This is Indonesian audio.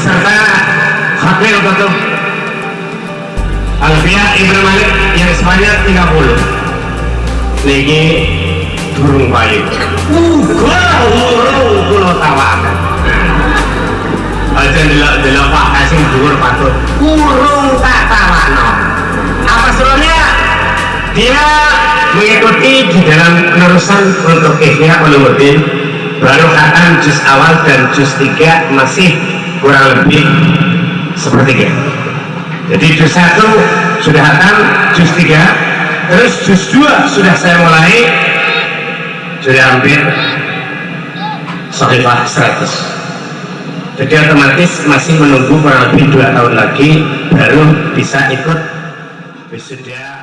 beserta Khabil Kutub Alfiah Ibn Malik yang sebanyak 30 niki durung payu wow kula tawakan aja delok-delok Pak Hasim dhuwur patut urung tak apa serunya dia mengikuti di dalam penerusan untuk Ihya Ulumuddin baru khatam juz awal dan juz 3 masih kurang lebih sepertiga. Jadi juz 1 sudah khatam juz 3 terus juz 2 sudah saya mulai sudah hampir sahifah 100 jadi otomatis masih menunggu kurang lebih 2 tahun lagi baru bisa ikut wisuda